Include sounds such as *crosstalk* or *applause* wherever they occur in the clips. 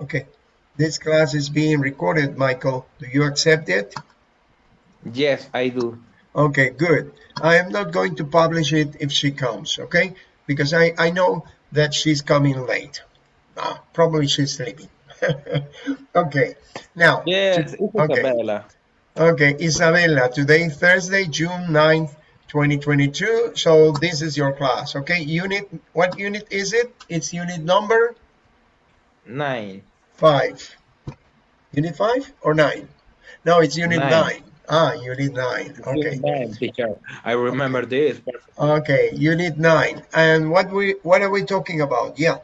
Okay, this class is being recorded, Michael. Do you accept it? Yes, I do. Okay, good. I am not going to publish it if she comes, okay? Because I, I know that she's coming late. Ah, probably she's sleeping. *laughs* okay, now. Yes, okay. Isabella. Okay, Isabella, today Thursday, June 9th, 2022. So this is your class, okay? Unit, what unit is it? It's unit number? Nine. Five. Unit five or nine? No, it's unit nine. nine. Ah, unit nine. Okay. Unit nine, teacher. I remember okay. this. Okay, unit nine. And what we what are we talking about? Yeah.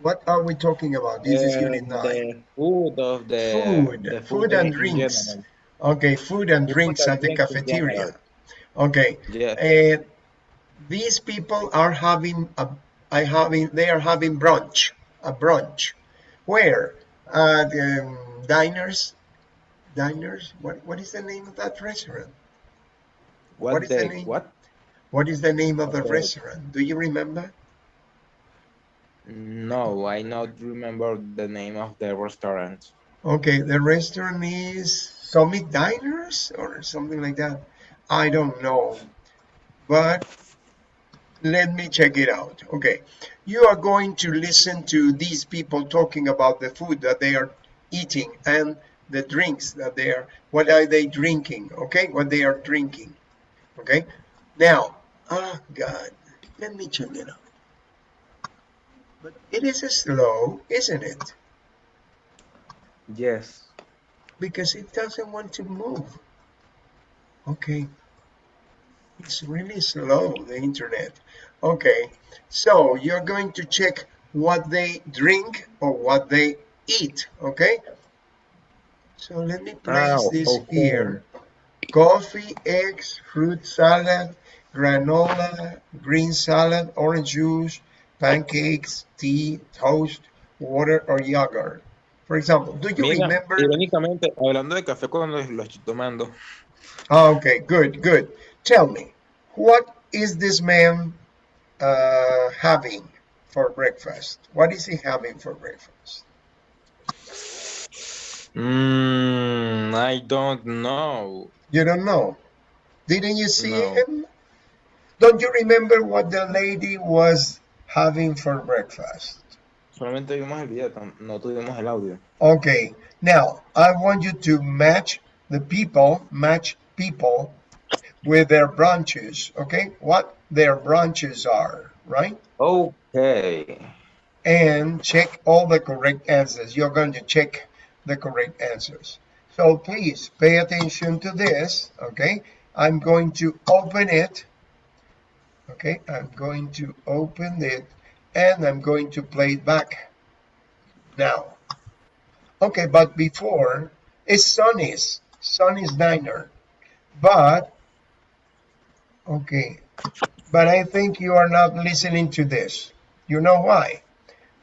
What are we talking about? This uh, is unit nine. The food of the food, the food, food and drinks. Okay, food and the drinks food at the cafeteria. Okay. Yeah. And these people are having a I having they are having brunch, a brunch. Where? Uh, the um, diners diners. What what is the name of that restaurant? What, what is the name? What? What is the name of the restaurant? Do you remember? No, I not remember the name of the restaurant. Okay, the restaurant is Summit Diners or something like that. I don't know, but let me check it out. Okay, you are going to listen to these people talking about the food that they are eating and the drinks that they are, what are they drinking, okay? What they are drinking, okay? Now, oh God, let me check it out. But it is slow, isn't it? Yes. Because it doesn't want to move. Okay. It's really slow, the internet. Okay, so you're going to check what they drink or what they eat, okay? So let me place oh, this okay. here. Coffee, eggs, fruit salad, granola, green salad, orange juice, pancakes, tea, toast, water, or yogurt. For example, do you Mira, remember? Irónicamente, hablando de café cuando lo estoy tomando. Ah, okay, good, good. Tell me, what is this man uh, having for breakfast? What is he having for breakfast? Mm, I don't know. You don't know? Didn't you see no. him? Don't you remember what the lady was having for breakfast? Solamente vimos el video, no tuvimos el audio. Okay, now I want you to match the people, match people with their branches, okay? What their branches are, right? Okay. And check all the correct answers. You're going to check the correct answers. So please pay attention to this, okay? I'm going to open it, okay? I'm going to open it and I'm going to play it back now. Okay, but before, it's Sonny's, Sonny's Diner. But, okay, but I think you are not listening to this. You know why?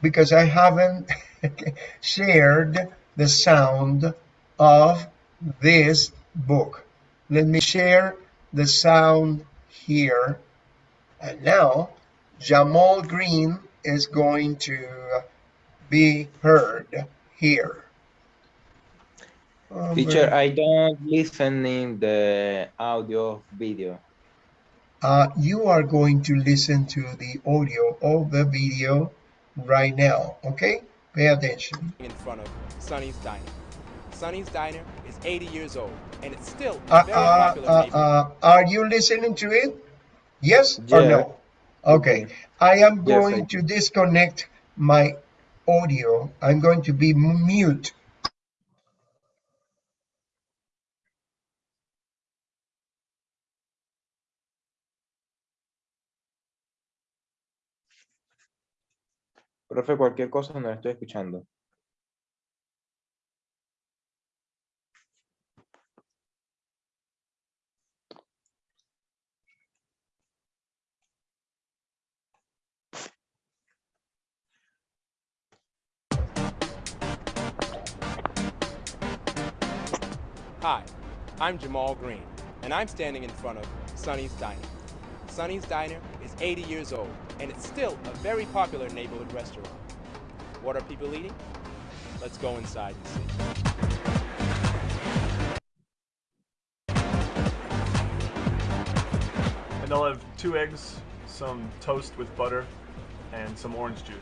Because I haven't *laughs* shared the sound of this book. Let me share the sound here. And now Jamal Green is going to be heard here. Teacher. I don't listen in the audio video. Uh, you are going to listen to the audio of the video right now, okay? Pay attention. In front of Sonny's Diner. Sonny's Diner is 80 years old, and it's still uh, very uh, popular uh, uh, Are you listening to it? Yes yeah. or no? Okay. I am going yes, to disconnect my audio. I'm going to be mute. Profe, cualquier cosa no estoy escuchando. Hi, I'm Jamal Green, and I'm standing in front of Sonny's Diner. Sonny's Diner is 80 years old, and it's still a very popular neighborhood restaurant. What are people eating? Let's go inside and see. And I'll have two eggs, some toast with butter, and some orange juice.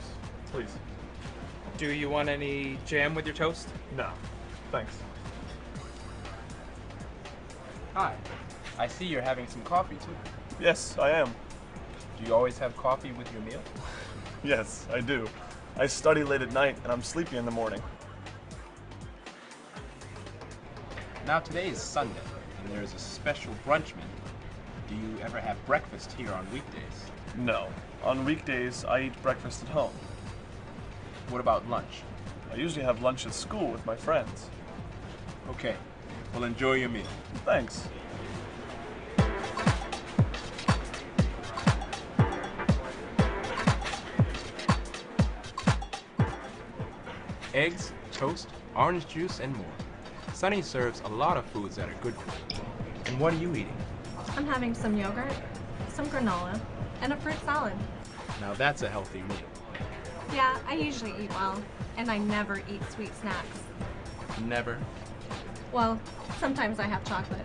Please. Do you want any jam with your toast? No. Thanks. Hi. I see you're having some coffee too. Yes, I am. Do you always have coffee with your meal? *laughs* Yes, I do. I study late at night and I'm sleepy in the morning. Now today is Sunday, and there is a special brunch menu. Do you ever have breakfast here on weekdays? No. On weekdays, I eat breakfast at home. What about lunch? I usually have lunch at school with my friends. Okay. Well, enjoy your meal. Thanks. Eggs, toast, orange juice, and more. Sunny serves a lot of foods that are good for you. And what are you eating? I'm having some yogurt, some granola, and a fruit salad. Now that's a healthy meal. Yeah, I usually eat well, and I never eat sweet snacks. Never Well, sometimes I have chocolate.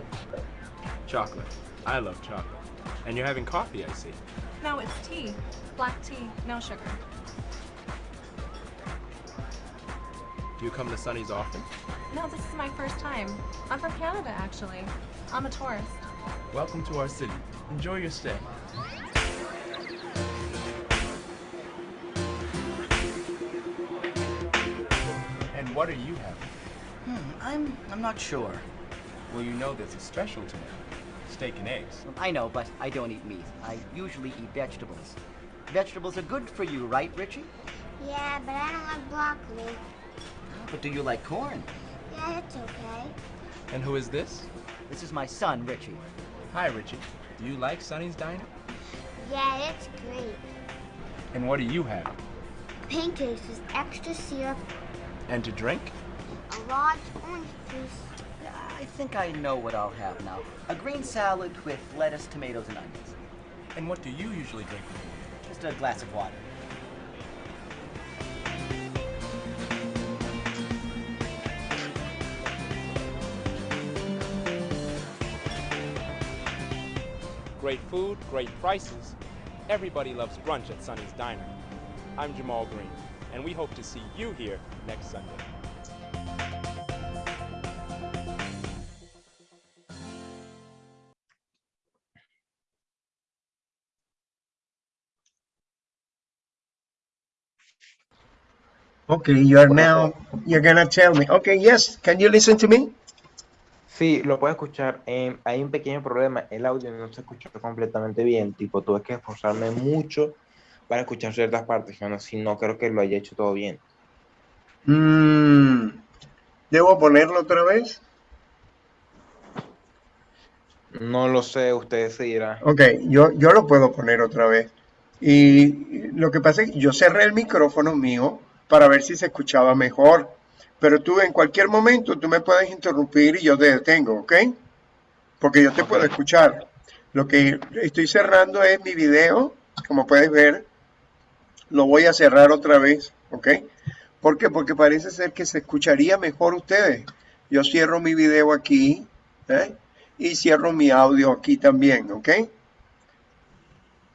chocolate. I love chocolate. And you're having coffee, I see. No, it's tea. Black tea, no sugar. Do you come to Sunny's often? No, this is my first time. I'm from Canada, actually. I'm a tourist. Welcome to our city. Enjoy your stay. And what are you having? Hmm, I'm I'm not sure. Well, you know there's a special tonight. Steak and eggs. I know, but I don't eat meat. I usually eat vegetables. Vegetables are good for you, right, Richie? Yeah, but I don't like broccoli. But do you like corn? Yeah, it's okay. And who is this? This is my son, Richie. Hi, Richie. Do you like Sunny's Diner? Yeah, it's great. And what do you have? Pancakes with extra syrup, And to drink? a large orange juice. I think I know what I'll have now. A green salad with lettuce, tomatoes, and onions. And what do you usually drink? Just a glass of water. Great food, great prices. Everybody loves brunch at Sunny's Diner. I'm Jamal Green, and we hope to see you here next Sunday. Okay, you are now, you're gonna tell me. Okay, yes, can you listen to me? Sí, lo puedo escuchar. Em, hay un pequeño problema. El audio no se escucha completamente bien. Tipo, tuve que esforzarme mucho para escuchar ciertas partes. Si no creo que lo haya hecho todo bien. Mm, ¿Debo ponerlo otra vez? No lo sé, usted se. Ok, yo, yo lo puedo poner otra vez. Y lo que pasa es que yo cerré el micrófono mío para ver si se escuchaba mejor. Pero tú en cualquier momento tú me puedes interrumpir y yo te detengo, ¿ok? Porque yo te puedo escuchar. Lo que estoy cerrando es mi video, como puedes ver. Lo voy a cerrar otra vez, ¿ok? ¿Por qué? Porque parece ser que se escucharía mejor ustedes. Yo cierro mi video aquí, ¿eh? Y cierro mi audio aquí también, ¿ok?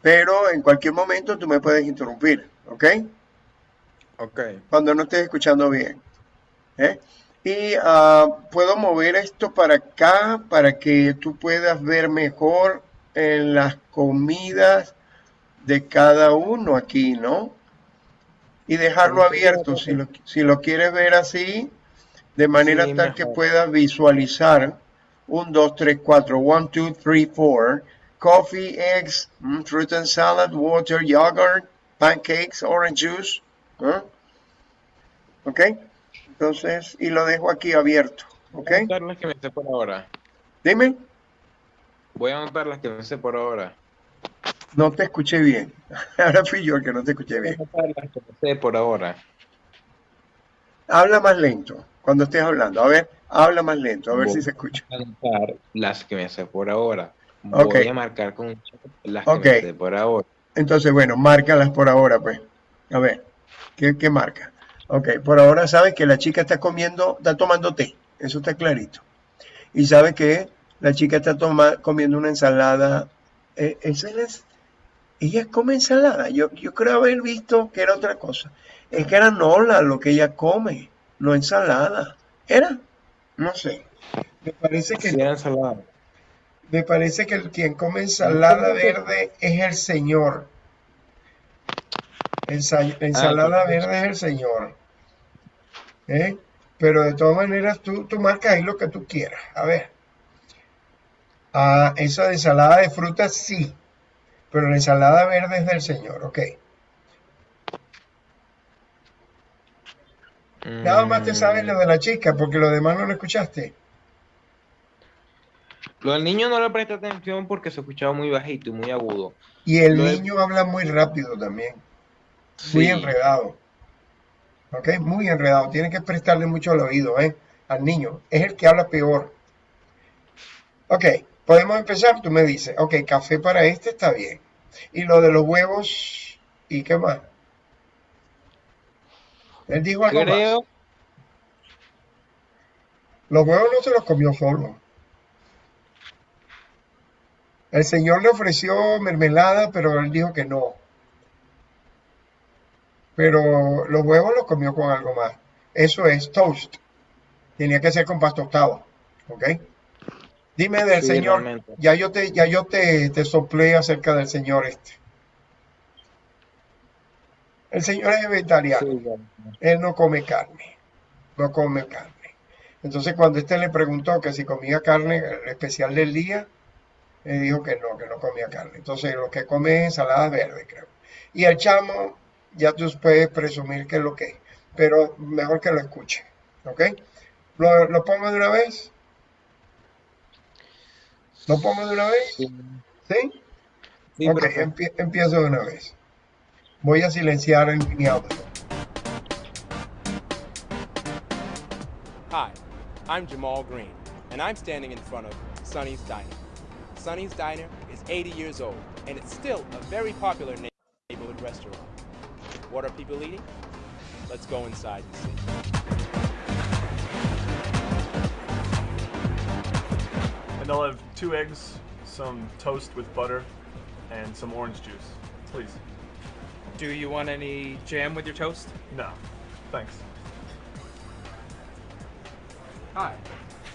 Pero en cualquier momento tú me puedes interrumpir, ¿ok? Ok. Cuando no estés escuchando bien. ¿Eh? Y ah, puedo mover esto para acá para que tú puedas ver mejor en las comidas de cada uno aquí, ¿no? Y dejarlo abierto si lo, si lo quieres ver así, de manera Sí, tal que puedas visualizar. 1, 2, 3, 4. 1, 2, 3, 4. Coffee, eggs, mm, fruit and salad, water, yogurt, pancakes, orange juice. ¿eh? ¿Ok? Entonces, y lo dejo aquí abierto. ¿Ok? Voy a anotar las que me sé por ahora. Dime, Voy a anotar las que me sé por ahora. no te escuché bien. *laughs* Ahora fui yo el que no te escuché Voy a bien. anotar las que me sé por ahora. Habla más lento cuando estés hablando. A ver, habla más lento, a ver si se escucha. Voy a anotar las que me sé por ahora. Voy a marcar con las que me sé por ahora. Entonces, bueno, márcalas por ahora, pues. A ver, ¿qué, qué marca? Ok, por ahora sabe que la chica está comiendo, está tomando té, eso está clarito. Y sabe que la chica está toma- comiendo una ensalada. eh, esa es- ella come ensalada. Yo, yo creo haber visto que era otra cosa. Es que era nola lo que ella come, no ensalada. ¿Era? No sé. Me parece que Sí, era ensalada. me parece que el quien come ensalada verde es el Señor. Ensa- ensalada verde es el Señor. ¿Eh? Pero de todas maneras tú, tú marcas ahí lo que tú quieras. A ver. Ah, esa de ensalada de frutas sí. Pero la ensalada verde es del Señor. Ok. Nada más te sabes lo de la chica porque lo demás no lo escuchaste. Lo del niño no le presté atención porque se escuchaba muy bajito y muy agudo. Y el Lo de- niño habla muy rápido también. Muy enredado. ¿Ok? Muy enredado. Tiene que prestarle mucho al oído, ¿eh? Al niño. Es el que habla peor. Ok, podemos empezar. Tú me dices, ok, café para este está bien. Y lo de los huevos, ¿y qué más? Él dijo algo más. Los huevos no se los comió solo. El señor le ofreció mermelada, pero él dijo que no. Pero los huevos los comió con algo más. Eso es toast. Tenía que ser con pan tostado. ¿Ok? Dime del Sí, señor. realmente. Ya yo te, ya yo te, te soplé acerca del señor este. El señor es vegetariano. sí. Él no come carne, no come carne. Entonces cuando este le preguntó que si comía carne, el especial del día, le dijo que no, que no comía carne. Entonces lo que come es ensalada verde, creo. Y el chamo, ya tú puedes presumir que es lo que es, pero mejor que lo escuche, ¿ok? ¿Lo, lo pongo de una vez? ¿Lo pongo de una vez? Sí, ¿Sí? sí, ok, empie- empiezo de una vez. Voy a silenciar en mi audio. Hi, I'm Jamal Green, and I'm standing in front of Sonny's Diner. Sonny's Diner is 80 years old, and it's still a very popular neighborhood restaurant. What are people eating? Let's go inside and see. And I'll have two eggs, some toast with butter, and some orange juice. Please. Do you want any jam with your toast? No. Thanks. Hi,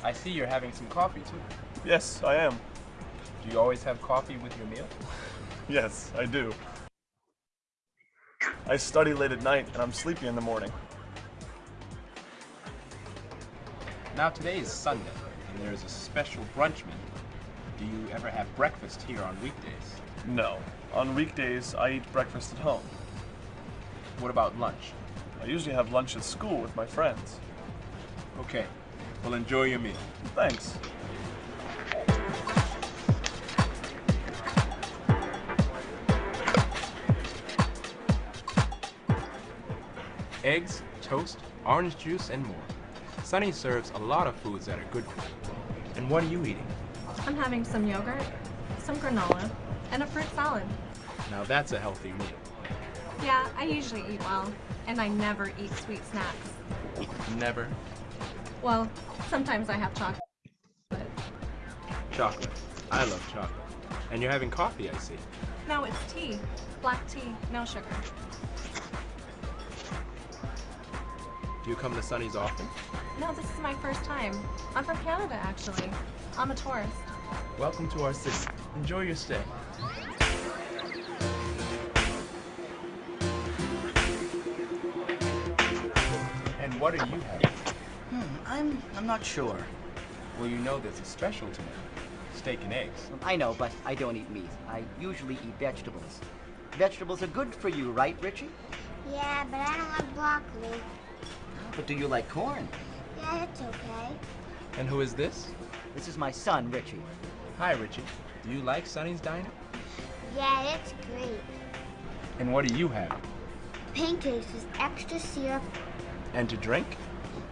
I see you're having some coffee too. Yes, I am. Do you always have coffee with your meal? Yes, I do. I study late at night and I'm sleepy in the morning. Now today is Sunday, and there is a special brunch menu. Do you ever have breakfast here on weekdays? No. On weekdays, I eat breakfast at home. What about lunch? I usually have lunch at school with my friends. Okay, well enjoy your meal. Thanks. Eggs, toast, orange juice, and more. Sunny serves a lot of foods that are good for you. And what are you eating? I'm having some yogurt, some granola, and a fruit salad. Now that's a healthy meal. Yeah, I usually eat well, and I never eat sweet snacks. Never Well, sometimes I have chocolate. chocolate. I love chocolate. And you're having coffee, I see. No, it's tea. Black tea, no sugar. Do you come to Sunny's often? No, this is my first time. I'm from Canada, actually. I'm a tourist. Welcome to our city. Enjoy your stay. And what are you having? Hmm, I'm I'm not sure. Well, you know there's a special tonight. Steak and eggs. I know, but I don't eat meat. I usually eat vegetables. Vegetables are good for you, right, Richie? Yeah, but I don't like broccoli. But do you like corn? Yeah, it's okay. And who is this? This is my son, Richie. Hi, Richie. Do you like Sunny's Diner? Yeah, it's great. And what do you have? Pancakes with extra syrup, And to drink?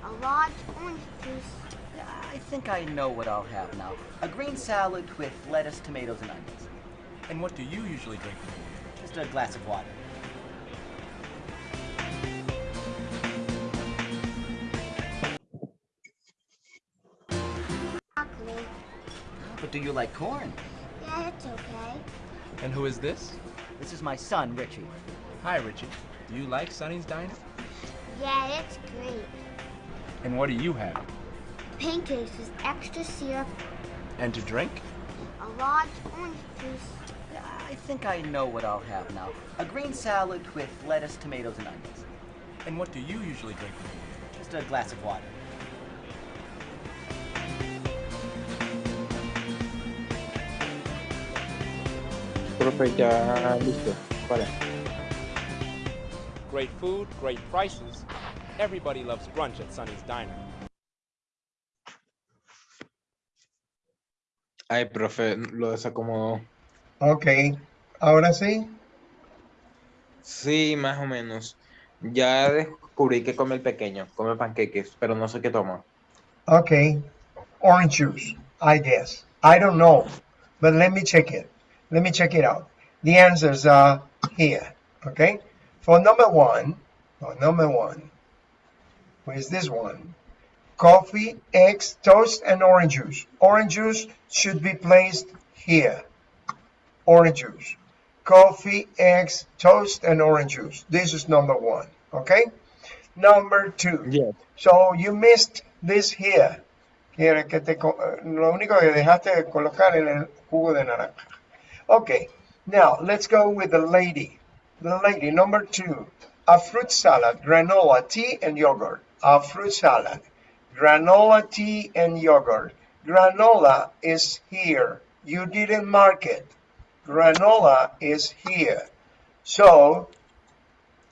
a large orange juice. I think I know what I'll have now. A green salad with lettuce, tomatoes, and onions. And what do you usually drink? Just a glass of water. Do you like corn? Yeah, it's okay. And who is this? This is my son, Richie. Hi, Richie. Do you like Sonny's Diner? Yeah, it's great. And what do you have? Pancakes with extra syrup, And to drink? a large orange juice. I think I know what I'll have now. A green salad with lettuce, tomatoes, and onions. And what do you usually drink? Just a glass of water. Profe, ya listo. Vale. Great food, great prices. Everybody loves brunch at Sonny's Diner. Ay, profe, lo desacomodó. Ok, ahora sí. Sí, más o menos. Ya descubrí que come el pequeño, come panqueques, pero no sé qué toma. Okay, orange juice, I guess. I don't know, but let me check it. Let me check it out. The answers are here, okay? For number one, for number one, where's this one? Coffee, eggs, toast, and orange juice. Orange juice should be placed here. Orange juice. Coffee, eggs, toast, and orange juice. This is number one, okay? Number two. Yes. So you missed this here. Quiere que te, lo único que dejaste de colocar en el jugo de naranja. Okay, now let's go with the lady. The lady, number two. A fruit salad, granola, tea, and yogurt. A fruit salad, granola, tea, and yogurt. Granola is here. You didn't mark it. Granola is here. So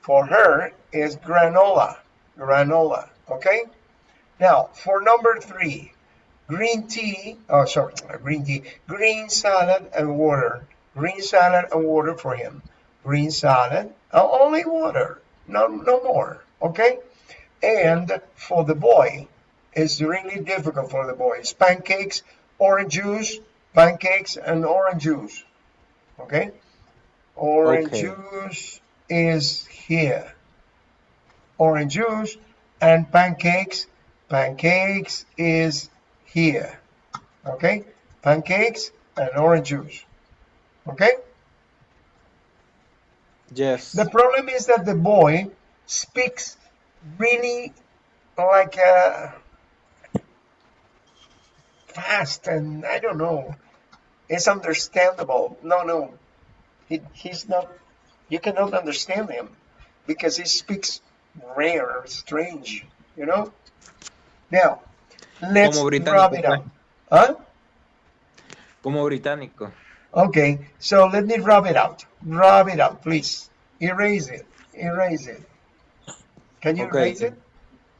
for her is granola. Granola. Okay? Now, for number three, green tea, oh, sorry, green tea, green salad and water. Green salad and water for him. Green salad, uh, only water, no, no more. Okay? And for the boy, it's really difficult for the boys. Pancakes, orange juice, pancakes, and orange juice. Okay? Orange Okay. juice is here. Orange juice and pancakes. Pancakes is here. Okay? Pancakes and orange juice. Okay? Yes. The problem is that the boy speaks really like uh, fast and I don't know. It's understandable. No, no. He, he's not, you cannot understand him because he speaks rare, strange, you know? Now, let's Como británico, wrap it up. Huh? Como británico. Okay, so let me rub it out. Rub it out, please. Erase it. Erase it. Can you Okay. erase it?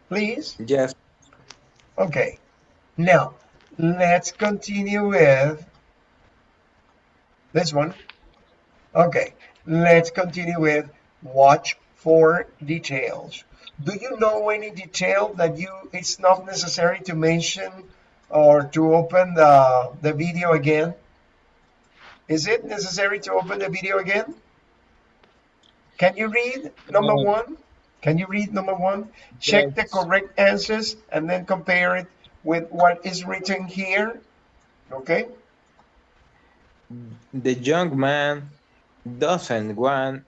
Please? Yes. Okay. Now, let's continue with this one. Okay, let's continue with watch for details. Do you know any detail that you it's not necessary to mention or to open the, the video again? Is it necessary to open the video again? Can you read number No. one? Can you read number one? Check the correct answers and then compare it with what is written here. Okay? The young man doesn't want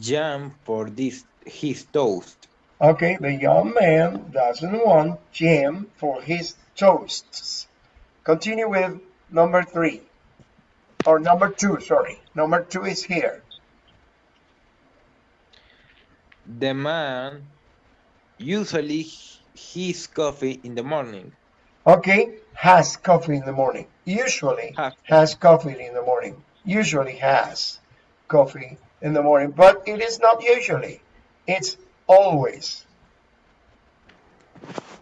jam for this his toast. Okay, the young man doesn't want jam for his toasts. Continue with number three. Or number two, sorry. Number two is here. The man usually his coffee in the morning. Okay, has coffee in the morning. Usually Has. has coffee in the morning. Usually has coffee in the morning, but it is not usually. It's always.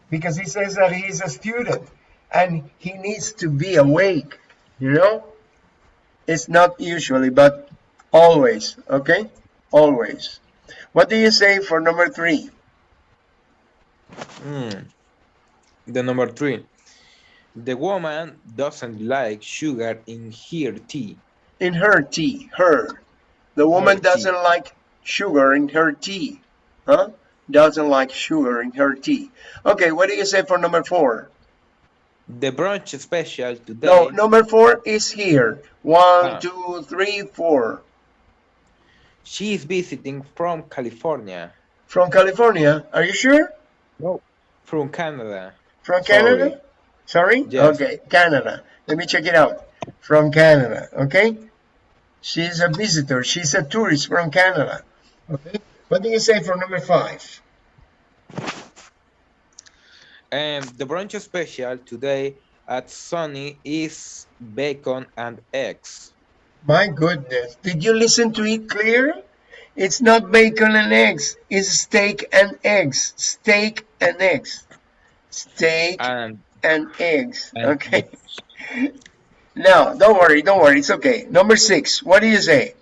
Because he says that he is a student and he needs to be awake, you know? It's not usually, but always, okay? Always. What do you say for number three? Hmm. The number three. The woman doesn't like sugar in her tea. in her tea her the woman tea. doesn't like sugar in her tea huh doesn't like sugar in her tea okay what do you say for number four The brunch special today. No, number four is here. One, Ah. two, three, four. She is visiting from California. From California. Are you sure? No. From Canada. From Sorry. Canada? Sorry? Yes. Okay, Canada. Let me check it out. From Canada, okay? She's a visitor. She's a tourist from Canada. Okay? What do you say for number five? And the brunch special today at Sunny is bacon and eggs. My goodness. Did you listen to it clear? It's not bacon and eggs. It's steak and eggs. Steak and eggs. Steak And, and eggs. and Okay. *laughs* Now, don't worry, don't worry. It's okay. Number six. What do you say?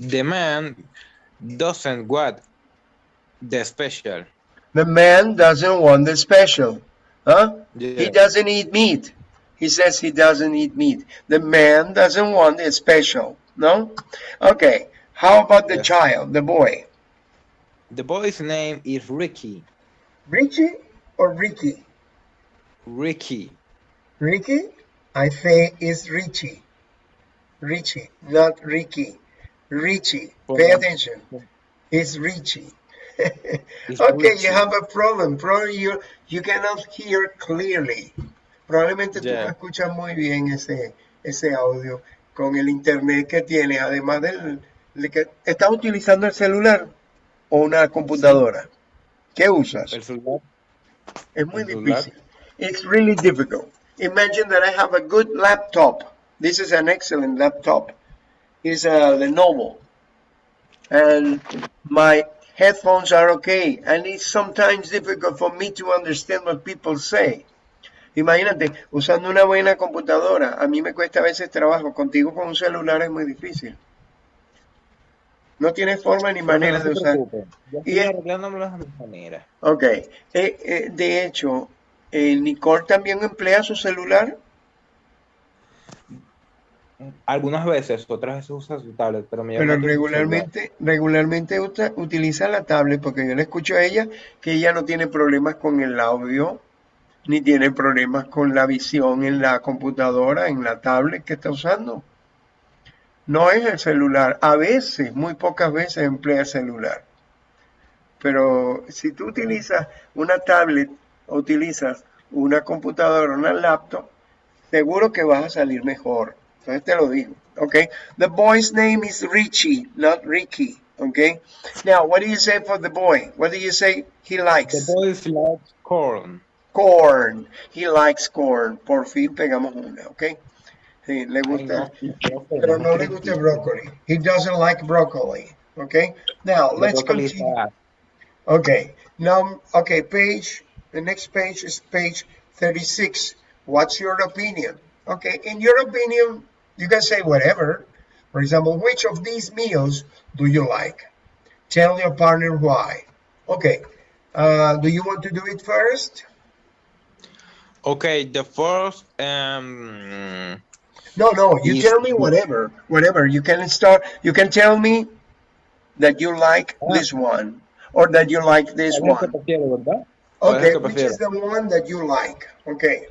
The man doesn't want the special. The man doesn't want the special. Huh? He doesn't eat meat. He says he doesn't eat meat. The man doesn't want the special. No? Okay. How about the child, the boy? The boy's name is Ricky. Richie or Ricky? Ricky. Ricky? I say it's Richie. Richie, not Ricky. Richie. Pay attention. It's Richie. It's *laughs* okay, Richie. you have a problem. Probably you, you cannot hear clearly. Probablemente tú no Yeah. escuchas muy bien ese, ese audio con el internet que tienes, además del de que estás utilizando el celular o una computadora. ¿Qué usas? El celular. Es muy el celular. difícil. It's really difficult. Imagine that I have a good laptop. This is an excellent laptop. It's a Lenovo. And my headphones are okay. And it's sometimes difficult for me to understand what people say. Imagínate, usando una buena computadora, a mí me cuesta a veces trabajo. Contigo con un celular es muy difícil. No tienes forma ni manera no de usar. Yo Y estoy es- arreglándomelo a mi manera. Ok. Eh, eh, de hecho, eh, Nicole también emplea su celular. Algunas veces, otras veces usa su tablet, pero me Pero regularmente, regularmente uta- utiliza la tablet porque yo le escucho a ella que ella no tiene problemas con el audio, ni tiene problemas con la visión en la computadora, en la tablet que está usando. No es el celular. A veces, muy pocas veces emplea el celular. Pero si tú utilizas una tablet o utilizas una computadora, una laptop, seguro que vas a salir mejor. Entonces te lo digo. Okay. The boy's name is Richie, not Ricky. Okay. Now, what do you say for the boy? What do you say he likes? The boy likes corn. Corn. He likes corn. Por fin pegamos una. Okay. Sí, le gusta. Pero no le gusta broccoli. He doesn't like broccoli. Okay. Now, let's continue. Okay, now, okay, page, the next page is page 36. What's your opinion? Okay, in your opinion, you can say whatever. For example, which of these meals do you like? Tell your partner why. Okay, uh, do you want to do it first? Okay, the first um No, no, you Yes. tell me whatever, whatever. You can start, you can tell me that you like Ah. this one or that you like this ¿cuál es el que one. prefiero, verdad? ¿Cuál es Okay, which is the one that you like? Okay.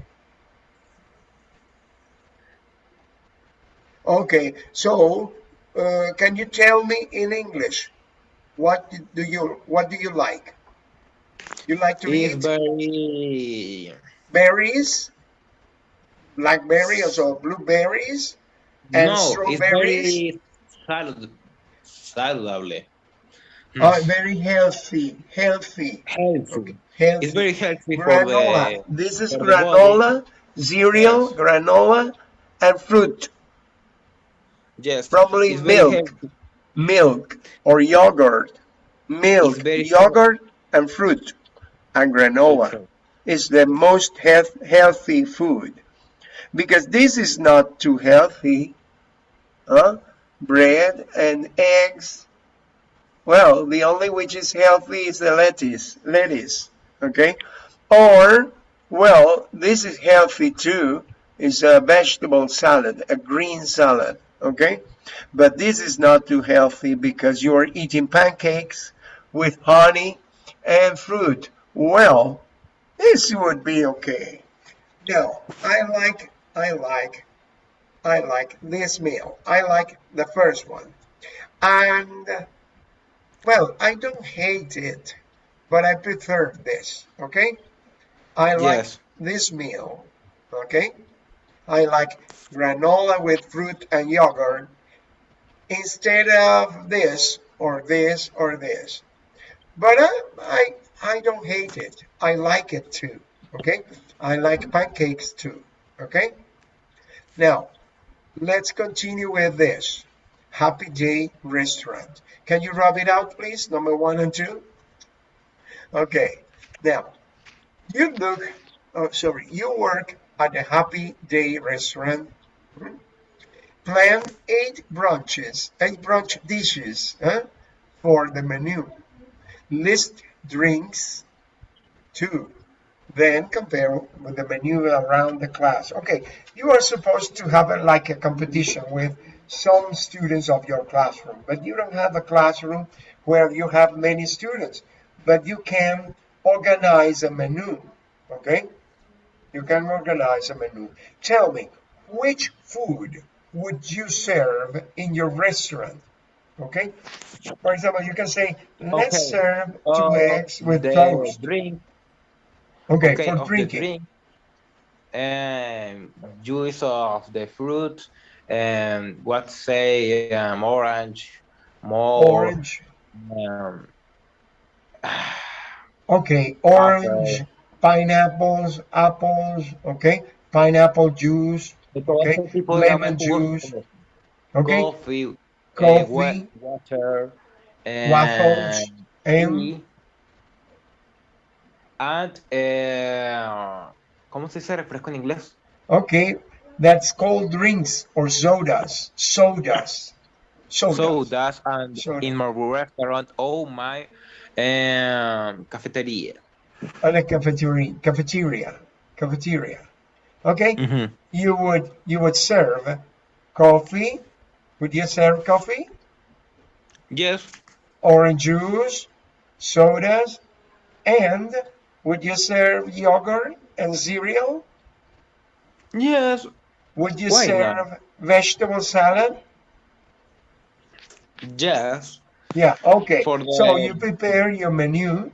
Okay, so uh, can you tell me in English what do you what do you like? You like to eat berries, blackberries or blueberries, and no, it's strawberries. saludable. Uh, very healthy, healthy, Healthy. healthy. It's very healthy for granola. the This is granola, cereal, granola, and fruit. Yes. Probably it's milk. milk or yogurt, milk, yogurt, and fruit, and granola Okay. is the most health, healthy food because this is not too healthy. Huh? Bread and eggs. Well, the only which is healthy is the lettuce, lettuce. Okay, or well, this is healthy too. It's a vegetable salad, a green salad. Okay, but this is not too healthy because you are eating pancakes with honey and fruit. Well, this would be okay. No, I like, I like, I like this meal. I like the first one. And, well, I don't hate it, but I prefer this, okay? I like Yes. this meal, okay? I like granola with fruit and yogurt instead of this or this or this. But I, I, I don't hate it. I like it too, okay? I like pancakes too, okay? Now, let's continue with this. Happy Day Restaurant. Can you rub it out, please? Number one and two. Okay. Now, you look, oh, sorry, you work at the Happy Day Restaurant. Plan eight brunches, eight brunch dishes for the menu. List drinks, two. Then compare with the menu around the class. Okay, you are supposed to have a, like a competition with some students of your classroom, but you don't have a classroom where you have many students, but you can organize a menu, okay? You can organize a menu. Tell me, which food would you serve in your restaurant? Okay? For example, you can say, let's Okay. serve two Uh, eggs with toast. drink. Okay, Okay, for drinking. drink. And juice of the fruit. And what say um, orange, more Orange. um, *sighs* Okay, orange, pineapples, apples, okay? Pineapple juice, Okay, ese tipo de lemon juice, okay? coffee, eh, Coffee. wa- water, and Waffles, and and eh, ¿cómo se dice refresco en inglés? okay, that's cold drinks or sodas, sodas, sodas. Sodas and Soda. in my restaurant, oh my, um, cafeteria. At a cafeteria, cafeteria, cafeteria. Okay, Mhm. you would you would serve coffee. Would you serve coffee? Yes, Orange juice, sodas, and would you serve yogurt and cereal? yes, Would you Why serve not? vegetable salad? yes. Yeah, okay. For the- So you prepare your menu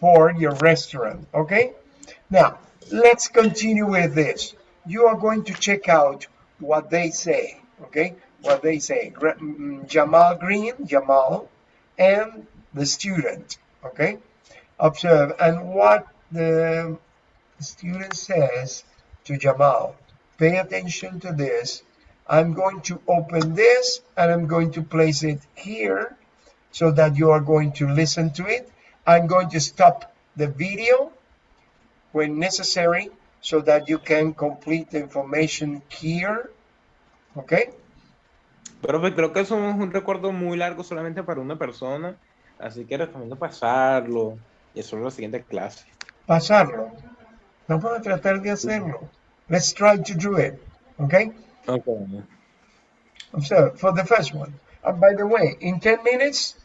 for your restaurant, okay? Now, let's continue with this. You are going to check out what they say, okay? What they say. Gra- mm, Jamal Green, Jamal, and the student, okay? Observe. And what the student says to Jamal, pay attention to this. I'm going to open this and I'm going to place it here so that you are going to listen to it. I'm going to stop the video when necessary so that you can complete the information here. Okay? Profe, creo que eso es un recuerdo muy largo solamente para una persona, así que recomiendo pasarlo y hacerlo en la siguiente clase. Pasarlo. Vamos a tratar de hacerlo. Let's try to do it. Okay? Okay. Observe for the first one. And by the way, in 10 minutes,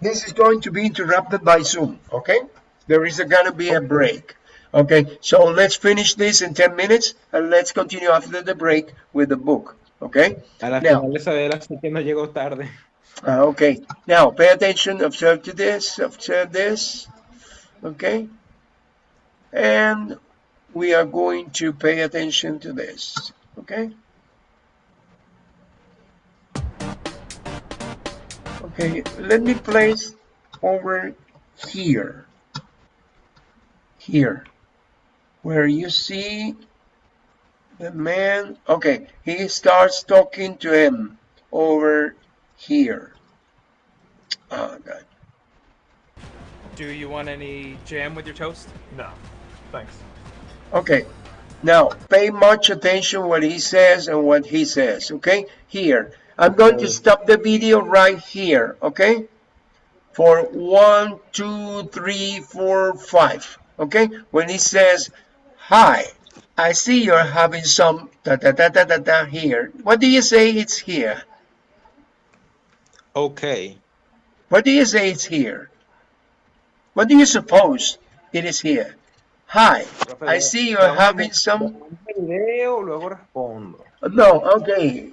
this is going to be interrupted by Zoom. Okay? There is going to be a break. Okay, so let's finish this in 10 minutes and let's continue after the break with the book. Okay? A la Now- final de saber, así que no llegó tarde. Uh, okay, now pay attention, observe to this, observe this, okay? And we are going to pay attention to this, okay? Okay, let me place over here, here, where you see the man, okay, he starts talking to him over here. Oh, God. Do you want any jam with your toast? No, thanks. Okay, now pay much attention what he says and what he says, okay? Here, I'm going to uh, stop the video right here, okay? For one, two, three, four, five, okay? When he says, hi, I see you're having some da da da da da da here. What do you say it's here? Okay. What do you say it's here? What do you suppose it is here? Hi, I see you're having some. le mando el video, luego respondo. No, okay.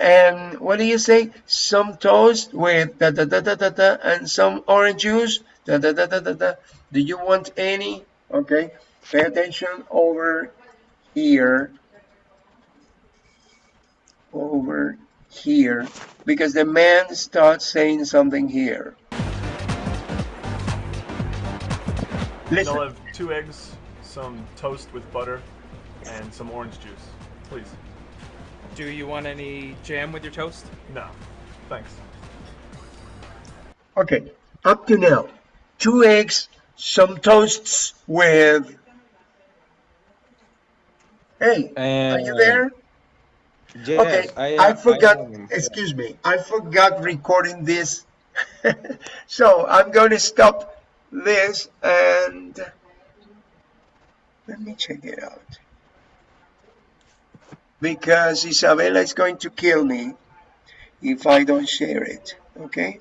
And what do you say? Some toast with da da da da da da and some orange juice. Da da da da da da. Do you want any? Okay. Pay attention over here. Over here. Because the man starts saying something here. Listen. They'll have two eggs, some toast with butter, and some orange juice. Please. Do you want any jam with your toast? No. Thanks. Okay, up to now, two eggs, some toasts with. Hey, are you there? Yes, Okay, I, I forgot. I. Excuse me, I forgot recording this. *laughs* so I'm going to stop this and let me check it out. Because Isabella is going to kill me if I don't share it. Okay.